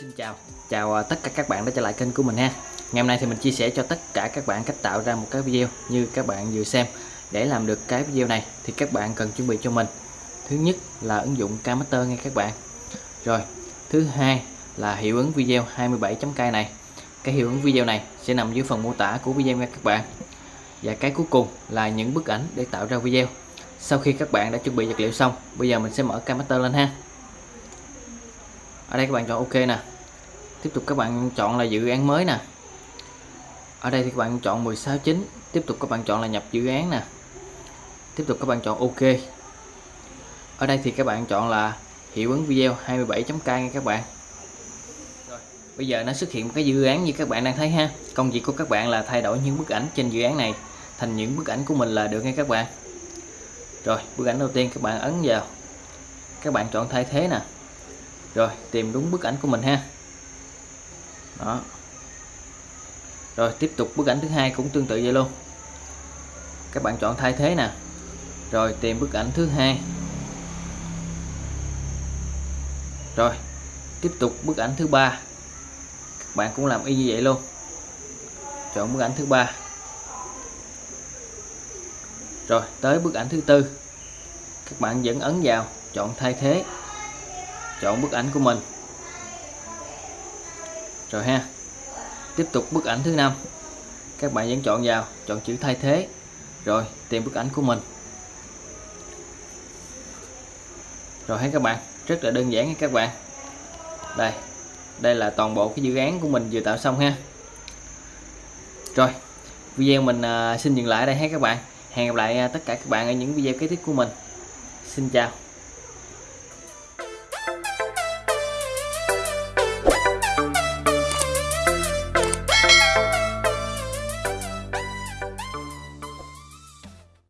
xin chào. Chào à, tất cả các bạn đã trở lại kênh của mình ha. Ngày hôm nay thì mình chia sẻ cho tất cả các bạn cách tạo ra một cái video như các bạn vừa xem. Để làm được cái video này thì các bạn cần chuẩn bị cho mình. Thứ nhất là ứng dụng Cammaster nghe các bạn. Rồi, thứ hai là hiệu ứng video 27.k này. Cái hiệu ứng video này sẽ nằm dưới phần mô tả của video nha các bạn. Và cái cuối cùng là những bức ảnh để tạo ra video. Sau khi các bạn đã chuẩn bị vật liệu xong, Bây giờ mình sẽ mở Cammaster lên ha ở đây các bạn chọn ok nè. Tiếp tục các bạn chọn là dự án mới nè. Ở đây thì các bạn chọn 169 tiếp tục các bạn chọn là nhập dự án nè. Tiếp tục các bạn chọn ok. Ở đây thì các bạn chọn là hiệu ứng video 27.k nha các bạn. Rồi, bây giờ nó xuất hiện một cái dự án như các bạn đang thấy ha. Công việc của các bạn là thay đổi những bức ảnh trên dự án này thành những bức ảnh của mình là được nha các bạn. Rồi bức ảnh đầu tiên các bạn ấn vào. Các bạn chọn thay thế nè rồi, tìm đúng bức ảnh của mình ha. Đó. Rồi, tiếp tục bức ảnh thứ hai cũng tương tự vậy luôn. Các bạn chọn thay thế nè. Rồi, tìm bức ảnh thứ hai. Rồi, tiếp tục bức ảnh thứ ba. Các bạn cũng làm y như vậy luôn. Chọn bức ảnh thứ ba. Rồi, tới bức ảnh thứ tư. Các bạn vẫn ấn vào, chọn thay thế chọn bức ảnh của mình. Rồi ha, tiếp tục bức ảnh thứ năm. Các bạn vẫn chọn vào, chọn chữ thay thế. Rồi, tìm bức ảnh của mình. Rồi thấy các bạn, rất là đơn giản nha các bạn. Đây đây là toàn bộ cái dự án của mình vừa tạo xong ha. Rồi, video mình à, xin dừng lại đây hết các bạn. Hẹn gặp lại à, tất cả các bạn ở những video kế tiếp của mình. Xin chào.